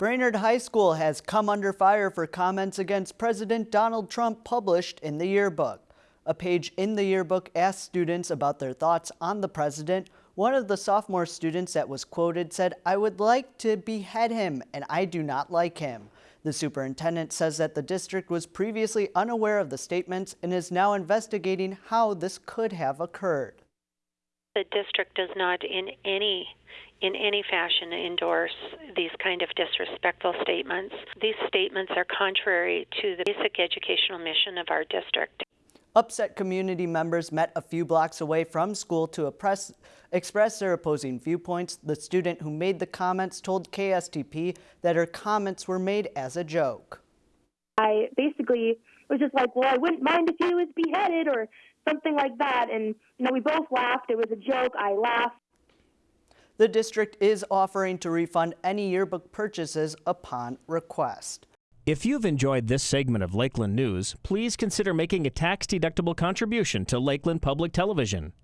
Brainerd High School has come under fire for comments against President Donald Trump published in the yearbook. A page in the yearbook asked students about their thoughts on the president. One of the sophomore students that was quoted said, I would like to behead him and I do not like him. The superintendent says that the district was previously unaware of the statements and is now investigating how this could have occurred. The district does not in any in any fashion endorse these kind of disrespectful statements. These statements are contrary to the basic educational mission of our district. Upset community members met a few blocks away from school to oppress, express their opposing viewpoints. The student who made the comments told KSTP that her comments were made as a joke. I basically was just like, well, I wouldn't mind if he was beheaded or something like that. And, you know, we both laughed. It was a joke. I laughed. The district is offering to refund any yearbook purchases upon request. If you've enjoyed this segment of Lakeland News, please consider making a tax-deductible contribution to Lakeland Public Television.